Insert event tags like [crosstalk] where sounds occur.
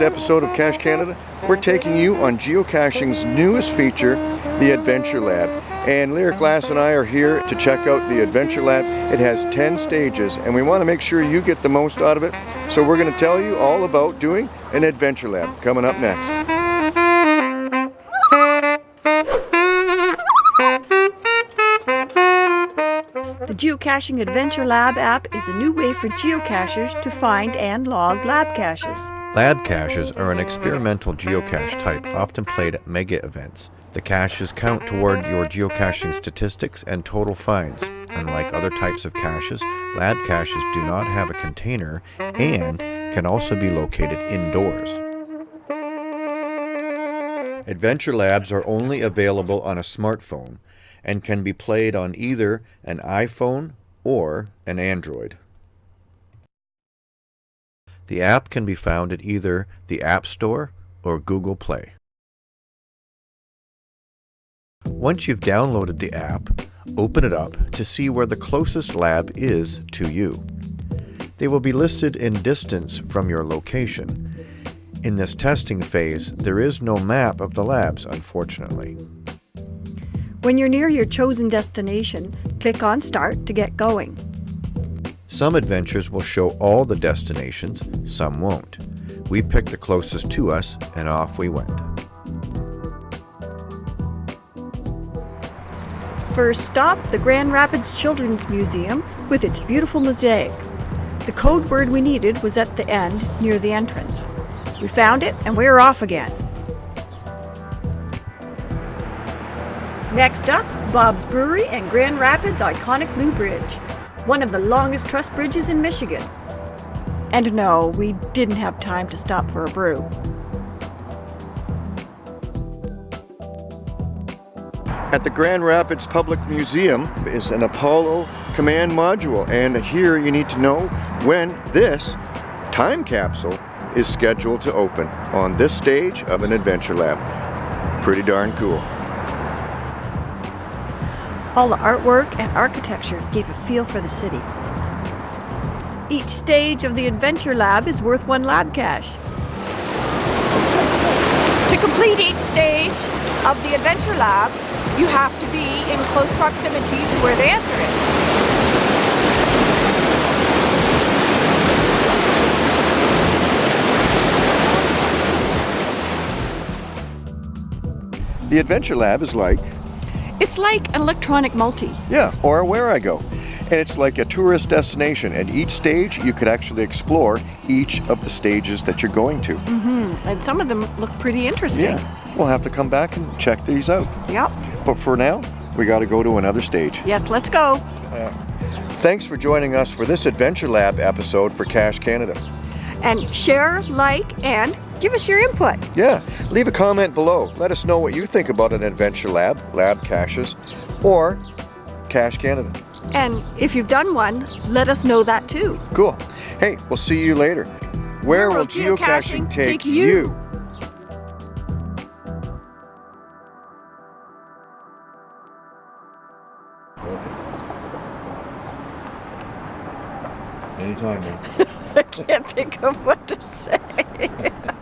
episode of Cache Canada, we're taking you on geocaching's newest feature, the Adventure Lab. And Lyric Glass and I are here to check out the Adventure Lab. It has 10 stages and we want to make sure you get the most out of it. So we're going to tell you all about doing an Adventure Lab coming up next. The Geocaching Adventure Lab app is a new way for geocachers to find and log lab caches. Lab caches are an experimental geocache type often played at mega events. The caches count toward your geocaching statistics and total finds. Unlike other types of caches, lab caches do not have a container and can also be located indoors. Adventure Labs are only available on a smartphone and can be played on either an iPhone or an Android. The app can be found at either the App Store or Google Play. Once you've downloaded the app, open it up to see where the closest lab is to you. They will be listed in distance from your location. In this testing phase, there is no map of the labs, unfortunately. When you're near your chosen destination, click on Start to get going. Some adventures will show all the destinations, some won't. We picked the closest to us and off we went. First stop, the Grand Rapids Children's Museum with its beautiful mosaic. The code word we needed was at the end, near the entrance. We found it and we're off again. Next up, Bob's Brewery and Grand Rapids' iconic Blue Bridge, one of the longest truss bridges in Michigan. And no, we didn't have time to stop for a brew. At the Grand Rapids Public Museum is an Apollo command module and here you need to know when this time capsule is scheduled to open on this stage of an adventure lab. Pretty darn cool. All the artwork and architecture gave a feel for the city. Each stage of the Adventure Lab is worth one lab cache. To complete each stage of the Adventure Lab, you have to be in close proximity to where the answer is. The Adventure Lab is like It's like an electronic multi. Yeah, or Wherigo. And it's like a tourist destination. At each stage, you could actually explore each of the stages that you're going to. Mm-hmm. And some of them look pretty interesting. Yeah, we'll have to come back and check these out. Yep. But for now, we got to go to another stage. Yes, let's go. Thanks for joining us for this Adventure Lab episode for Cache Canada. And share, like, and give us your input. Yeah, leave a comment below. Let us know what you think about an Adventure Lab, Lab Caches, or Cache Canada. And if you've done one, let us know that too. Cool. Hey, we'll see you later. Where, will geocaching, take, you? Okay. Anytime, man. [laughs] [laughs] I can't think of what to say. [laughs]